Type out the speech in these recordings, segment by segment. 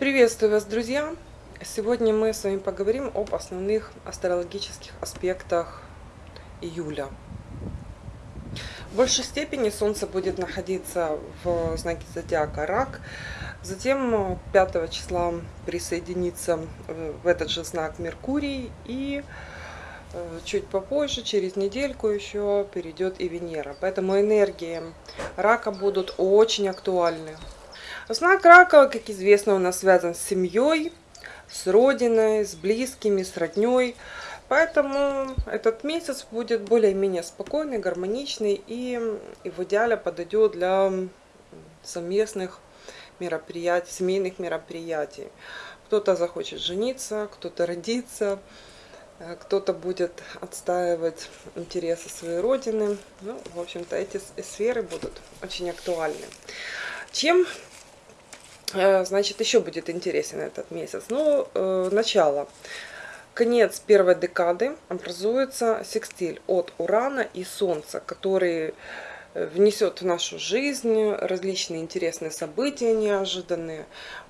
Приветствую вас, друзья! Сегодня мы с вами поговорим об основных астрологических аспектах июля. В большей степени Солнце будет находиться в знаке зодиака Рак, затем 5 числа присоединится в этот же знак Меркурий и э, чуть попозже, через недельку еще перейдет и Венера. Поэтому энергии Рака будут очень актуальны Знак рака, как известно, у нас связан с семьей, с родиной, с близкими, с родней. Поэтому этот месяц будет более-менее спокойный, гармоничный и, и в идеале подойдет для совместных мероприятий, семейных мероприятий. Кто-то захочет жениться, кто-то родиться, э, кто-то будет отстаивать интересы своей родины. Ну, в общем-то, эти сферы будут очень актуальны. Чем значит, еще будет интересен этот месяц. Ну, э, начало. Конец первой декады образуется секстиль от Урана и Солнца, который э, внесет в нашу жизнь различные интересные события неожиданные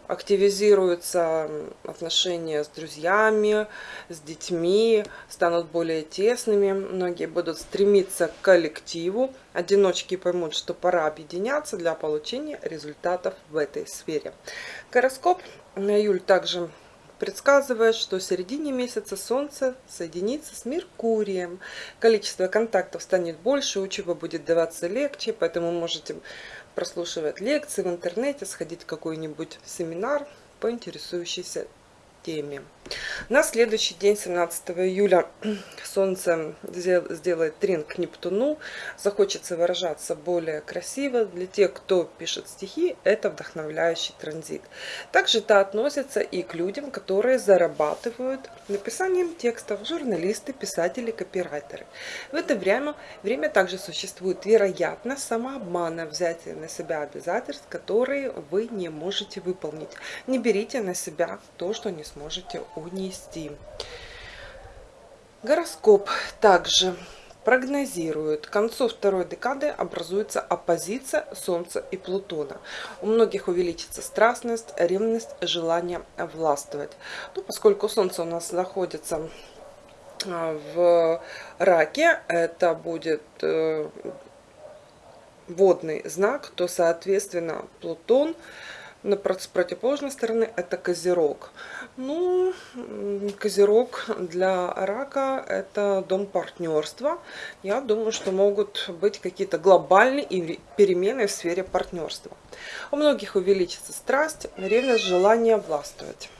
активизируются отношения с друзьями, с детьми, станут более тесными. Многие будут стремиться к коллективу. Одиночки поймут, что пора объединяться для получения результатов в этой сфере. Гороскоп на июль также предсказывает, что в середине месяца Солнце соединится с Меркурием. Количество контактов станет больше, учеба будет даваться легче, поэтому можете прослушивать лекции в интернете, сходить в какой-нибудь семинар по интересующейся теме. На следующий день, 17 июля, Солнце сделает трин к Нептуну. Захочется выражаться более красиво. Для тех, кто пишет стихи, это вдохновляющий транзит. Также это относится и к людям, которые зарабатывают написанием текстов. Журналисты, писатели, копирайтеры. В это время, время также существует вероятность самообмана, взятия на себя обязательств, которые вы не можете выполнить. Не берите на себя то, что не сможете унести. Гороскоп также прогнозирует, к концу второй декады образуется оппозиция Солнца и Плутона. У многих увеличится страстность, ревность, желание властвовать. Ну, поскольку Солнце у нас находится а, в раке, это будет э, водный знак, то, соответственно, Плутон с противоположной стороны это Козерог. Ну, Козерог для рака это дом партнерства. Я думаю, что могут быть какие-то глобальные перемены в сфере партнерства. У многих увеличится страсть, ревность, желание властвовать.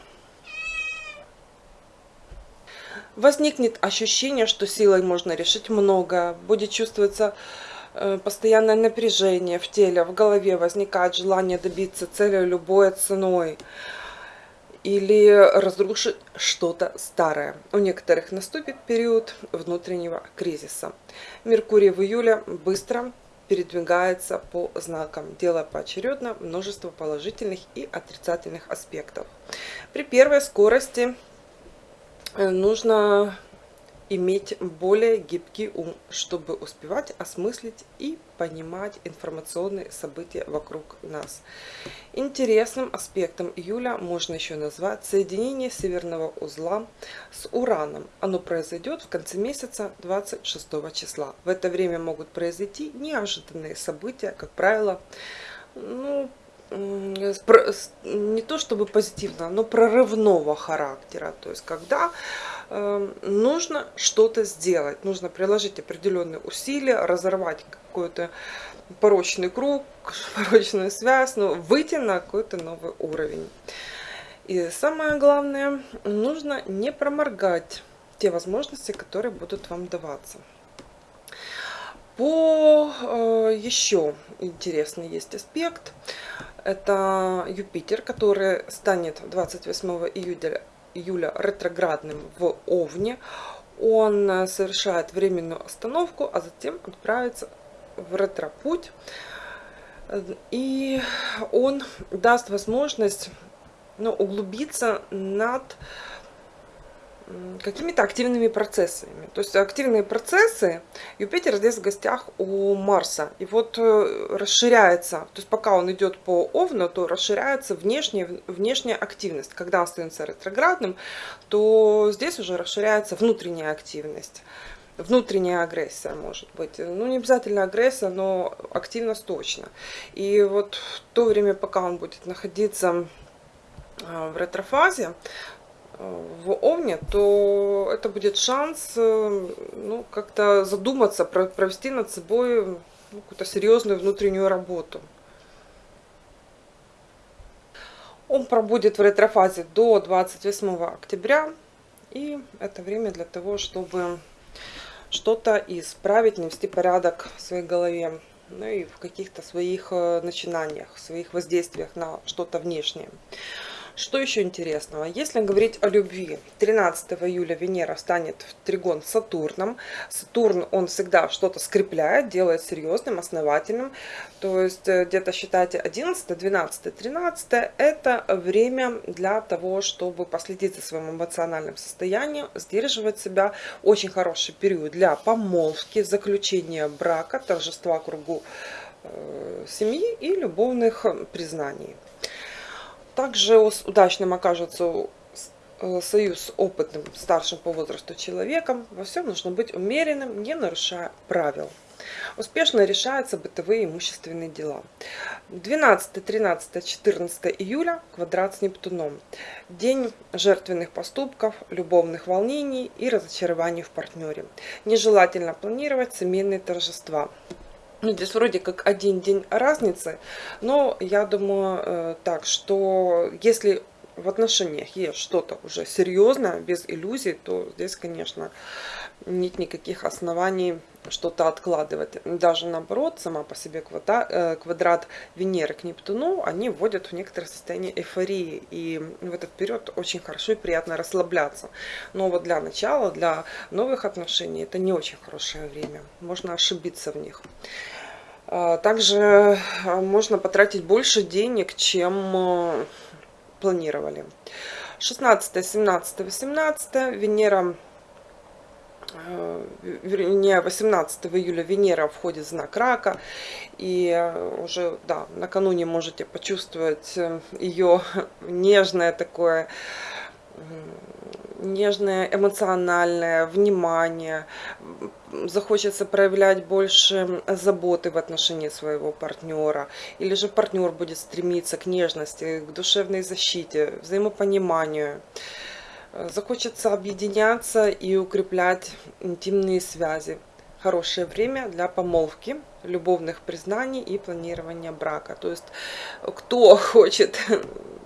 Возникнет ощущение, что силой можно решить многое. Будет чувствоваться постоянное напряжение в теле, в голове возникает желание добиться цели любой ценой или разрушить что-то старое. У некоторых наступит период внутреннего кризиса. Меркурий в июле быстро передвигается по знакам, делая поочередно множество положительных и отрицательных аспектов. При первой скорости э, нужно иметь более гибкий ум, чтобы успевать осмыслить и понимать информационные события вокруг нас. Интересным аспектом июля можно еще назвать соединение северного узла с Ураном. Оно произойдет в конце месяца 26 числа. В это время могут произойти неожиданные события, как правило, ну, не то чтобы позитивно, но прорывного характера. То есть, когда нужно что-то сделать, нужно приложить определенные усилия, разорвать какой-то порочный круг, порочную связь, но выйти на какой-то новый уровень. И самое главное, нужно не проморгать те возможности, которые будут вам даваться. По э, еще интересный есть аспект. Это Юпитер, который станет 28 июля, июля ретроградным в Овне. Он э, совершает временную остановку, а затем отправится в ретропуть. И он даст возможность ну, углубиться над какими-то активными процессами. То есть активные процессы Юпитер здесь в гостях у Марса. И вот э, расширяется, то есть пока он идет по Овну, то расширяется внешняя, внешняя активность. Когда он становится ретроградным, то здесь уже расширяется внутренняя активность. Внутренняя агрессия может быть. Ну, не обязательно агрессия, но активность точно. И вот в то время, пока он будет находиться а, в ретрофазе, в Овне, то это будет шанс э, ну, как-то задуматься, провести над собой ну, какую-то серьезную внутреннюю работу. Он пробудет в ретрофазе до 28 октября. И это время для того, чтобы что-то исправить, навести порядок в своей голове. Ну и в каких-то своих э, начинаниях, своих воздействиях на что-то внешнее. Что еще интересного? Если говорить о любви, 13 июля Венера станет в тригон Сатурном. Сатурн, он всегда что-то скрепляет, делает серьезным, основательным. То есть э, где-то считайте 11, 12, 13 это время для того, чтобы последить за своим эмоциональным состоянием, сдерживать себя. Очень хороший период для помолвки, заключения брака, торжества кругу э, семьи и любовных признаний. Также удачным окажется э, союз с опытным, старшим по возрасту человеком. Во всем нужно быть умеренным, не нарушая правил. Успешно решаются бытовые имущественные дела. 12, 13, 14 июля квадрат с Нептуном. День жертвенных поступков, любовных волнений и разочарований в партнере. Нежелательно планировать семейные торжества. Ну, здесь вроде как один день разницы, но я думаю э, так, что если в отношениях есть что-то уже серьезное, без иллюзий, то здесь, конечно, нет никаких оснований что-то откладывать. Даже наоборот, сама по себе квадрат, э, квадрат Венеры к Нептуну, они вводят в некоторое состояние эйфории. И в этот период очень хорошо и приятно расслабляться. Но вот для начала, для новых отношений, это не очень хорошее время. Можно ошибиться в них. А, также а, можно потратить больше денег, чем а, планировали. 16, 17, 18 Венера, вернее 18 июля Венера входит в знак рака. И уже, да, накануне можете почувствовать э, ее нежное такое нежное, эмоциональное, внимание, захочется проявлять больше заботы в отношении своего партнера, или же партнер будет стремиться к нежности, к душевной защите, взаимопониманию. Захочется объединяться и укреплять интимные связи. Хорошее время для помолвки, любовных признаний и планирования брака. То есть, кто хочет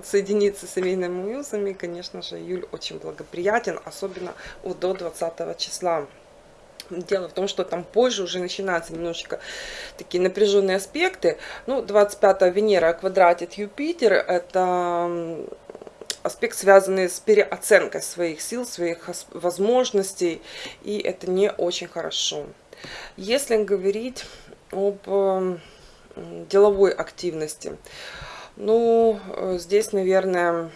соединиться с семейными узами, конечно же, июль очень благоприятен, особенно до 20 числа. Дело в том, что там позже уже начинаются немножечко такие напряженные аспекты. Ну, 25 Венера квадратит Юпитер, это аспект, связанный с переоценкой своих сил, своих возможностей, и это не очень хорошо. Если говорить об деловой активности, ну, здесь, наверное,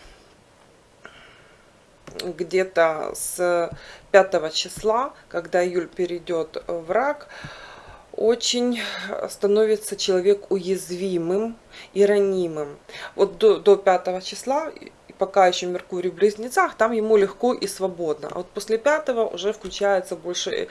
где-то с 5 числа, когда июль перейдет в рак, очень становится человек уязвимым и ранимым. Вот до, до 5 числа пока еще Меркурий в близнецах, там ему легко и свободно. А вот после пятого уже включается больше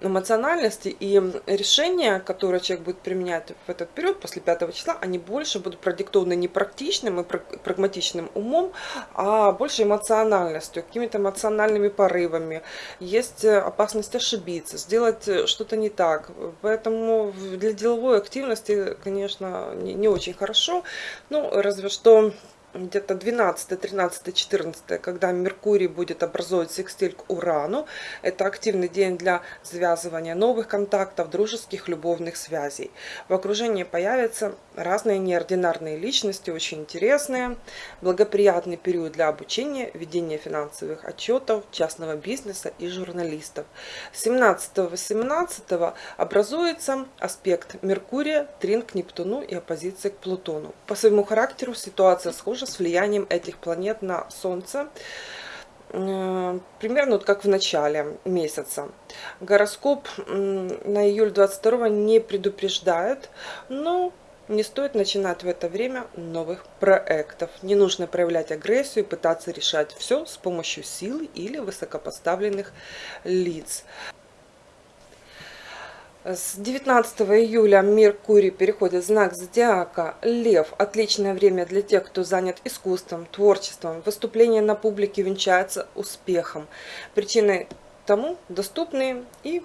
эмоциональности, и решения, которые человек будет применять в этот период, после пятого числа, они больше будут продиктованы не практичным и прагматичным умом, а больше эмоциональностью, какими-то эмоциональными порывами. Есть опасность ошибиться, сделать что-то не так. Поэтому для деловой активности, конечно, не, не очень хорошо. Ну, разве что где-то 12, 13, 14, когда Меркурий будет образовывать секстиль к Урану. Это активный день для связывания новых контактов, дружеских, любовных связей. В окружении появятся разные неординарные личности, очень интересные. Благоприятный период для обучения, ведения финансовых отчетов, частного бизнеса и журналистов. 17-18 образуется аспект Меркурия, трин к Нептуну и оппозиция к Плутону. По своему характеру ситуация схожа с влиянием этих планет на Солнце. э, примерно вот как в начале месяца. Гороскоп на июль 22 не предупреждает, но не стоит начинать в это время новых проектов. Не нужно проявлять агрессию пытаться решать все с помощью силы или высокопоставленных лиц. С 19 июля Меркурий переходит в знак зодиака Лев. Отличное время для тех, кто занят искусством, творчеством. Выступление на публике венчается успехом. Причиной тому доступные и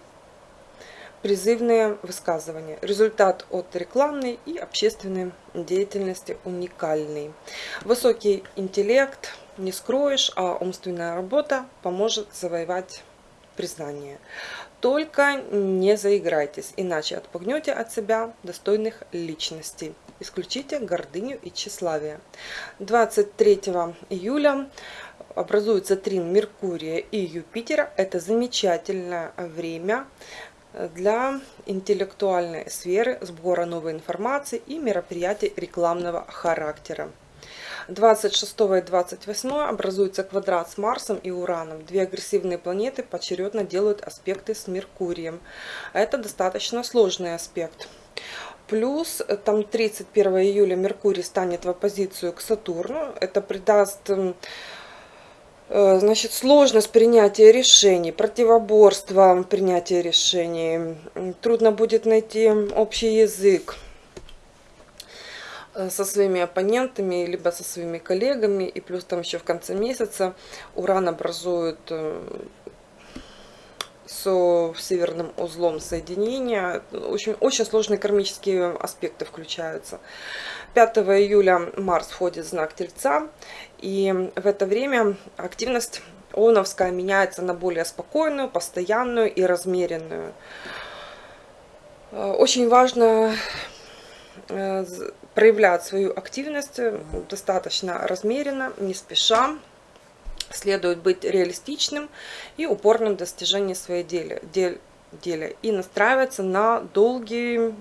призывные высказывания. Результат от рекламной и общественной деятельности уникальный. Высокий интеллект не скроешь, а умственная работа поможет завоевать признание. Только не заиграйтесь, иначе отпугнете от себя достойных личностей. Исключите гордыню и тщеславие. 23 июля образуется трин Меркурия и Юпитера. Это замечательное время для интеллектуальной сферы, сбора новой информации и мероприятий рекламного характера. 26 и 28 образуется квадрат с Марсом и Ураном. Две агрессивные планеты поочередно делают аспекты с Меркурием. Это достаточно сложный аспект. Плюс там 31 июля Меркурий станет в оппозицию к Сатурну. Это придаст Э, значит, сложность принятия решений, противоборство принятия решений. Трудно будет найти общий язык со своими оппонентами, либо со своими коллегами. И плюс там еще в конце месяца Уран образует э, с северным узлом соединения. Очень, очень сложные кармические аспекты включаются. 5 июля Марс входит в знак Тельца. И в это время активность ООНовская меняется на более спокойную, постоянную и размеренную. Э, очень важно э, проявлять свою активность достаточно размеренно, не спеша. Следует быть реалистичным и упорным в достижении своей дели, дель, деля и настраиваться на долгий,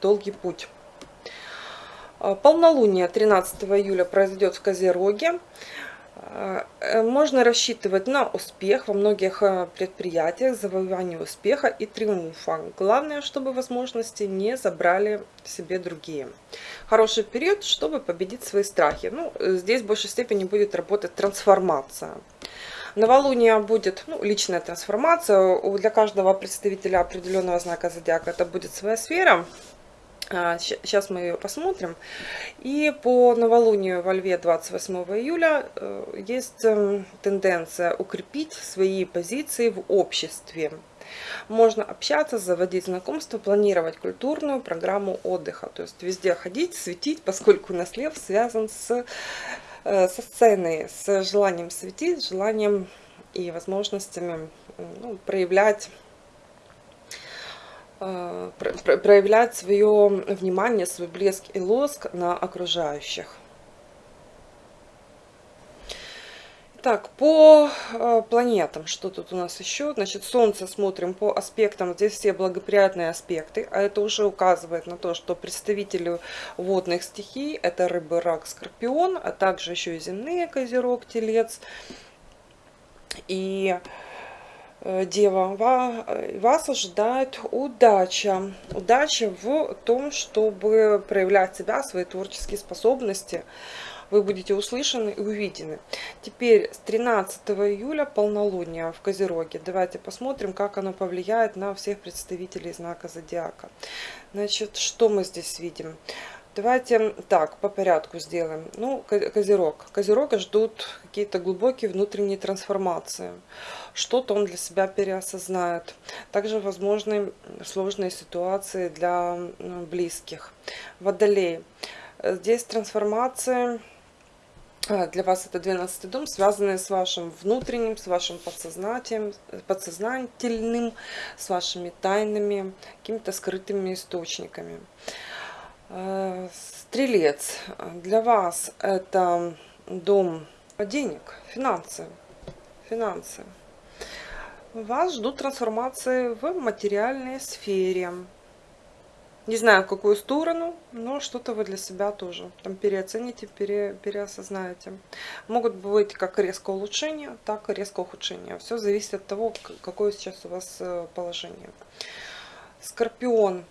долгий путь. А, полнолуние 13 июля произойдет в Козероге. Э, можно рассчитывать на успех во многих э, предприятиях, завоевание успеха и триумфа. Главное, чтобы возможности не забрали себе другие. Хороший период, чтобы победить свои страхи. Ну, здесь в большей степени будет работать трансформация. Новолуние будет ну, личная трансформация. Для каждого представителя определенного знака зодиака это будет своя сфера. Сейчас а, мы ее посмотрим. И по новолунию во Льве 28 июля э, есть эм, тенденция укрепить свои позиции в обществе. Можно общаться, заводить знакомства, планировать культурную программу отдыха. То есть везде ходить, светить, поскольку у нас лев связан с, э, со сценой, с желанием светить, желанием и возможностями ну, проявлять Э, проявлять свое внимание, свой блеск и лоск на окружающих. Так, по э, планетам, что тут у нас еще? Значит, Солнце смотрим по аспектам, здесь все благоприятные аспекты, а это уже указывает на то, что представители водных стихий, это рыбы, рак, скорпион, а также еще и земные, козерог, телец. И Э, Дева, вас ожидает удача. Удача в том, чтобы проявлять себя, свои творческие способности. Вы будете услышаны и увидены. Теперь с 13 июля полнолуние в Козероге. Давайте посмотрим, как оно повлияет на всех представителей знака Зодиака. Значит, что мы здесь видим? Давайте так, по порядку сделаем. Ну, Козерог. Козерога ждут какие-то глубокие внутренние трансформации. Что-то он для себя переосознает. Также возможны сложные ситуации для близких. Водолей. Здесь трансформация а, для вас это 12 дом, связанные с вашим внутренним, с вашим подсознательным, подсознательным, с вашими тайнами, какими-то скрытыми источниками. Э, стрелец, для вас это дом денег, финансы, финансы. Вас ждут трансформации в материальной сфере. Не знаю, в какую сторону, но что-то вы для себя тоже там переоцените, пере, переосознаете. Могут быть как резкое улучшение, так и резкое ухудшение. Все зависит от того, какое сейчас у вас э, положение. Скорпион.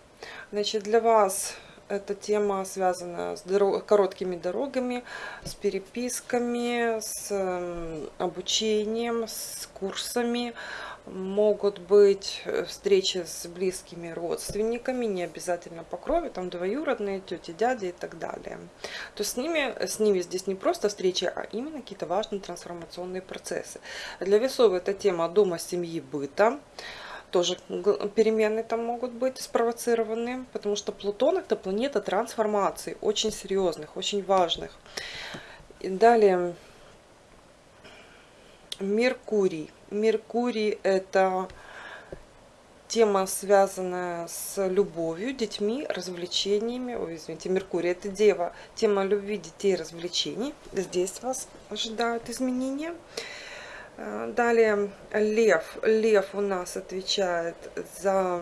Значит, для вас эта тема связана с дорог, короткими дорогами, с переписками, с обучением, с курсами, могут быть э, встречи с близкими родственниками, не обязательно по крови, там двоюродные, тети, дяди и так далее. То есть с ними, с ними здесь не просто встречи, а именно какие-то важные трансформационные процессы. Для весов эта тема дома, семьи, быта. Тоже перемены там могут быть спровоцированы, потому что Плутон это планета трансформаций, очень серьезных, очень важных. И далее Меркурий. Меркурий это тема, связанная с любовью, детьми, развлечениями. Ой, извините, Меркурий это дева. Тема любви, детей, развлечений. Здесь вас ожидают изменения. Далее Лев. Лев у нас отвечает за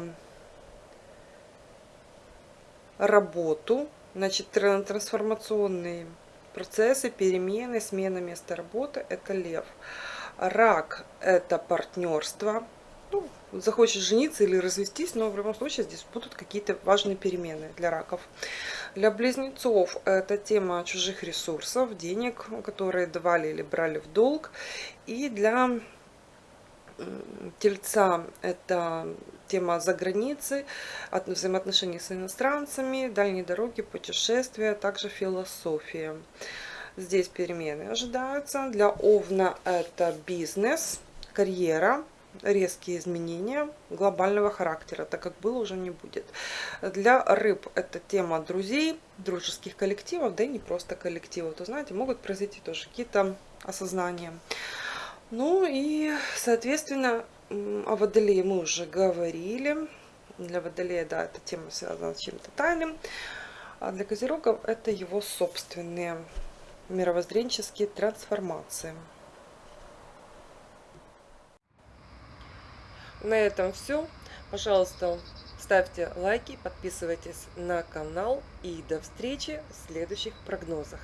работу. Значит, трансформационные процессы, перемены, смена места работы – это Лев. Рак – это партнерство. Ну, захочешь жениться или развестись, но в любом случае здесь будут какие-то важные перемены для раков. Для близнецов это тема чужих ресурсов, денег, которые давали или брали в долг. И для тельца это тема за границей, взаимоотношений с иностранцами, дальние дороги, путешествия, также философия. Здесь перемены ожидаются. Для Овна это бизнес, карьера, резкие изменения глобального характера, так как было уже не будет. Для рыб это тема друзей, дружеских коллективов, да и не просто коллективов. То знаете, могут произойти тоже какие-то осознания. Ну и, соответственно, о Водолее мы уже говорили. Для Водолея, да, эта тема связана с чем-то тайным. А для Козерогов это его собственные мировоззренческие трансформации. На этом все. Пожалуйста, ставьте лайки, подписывайтесь на канал и до встречи в следующих прогнозах.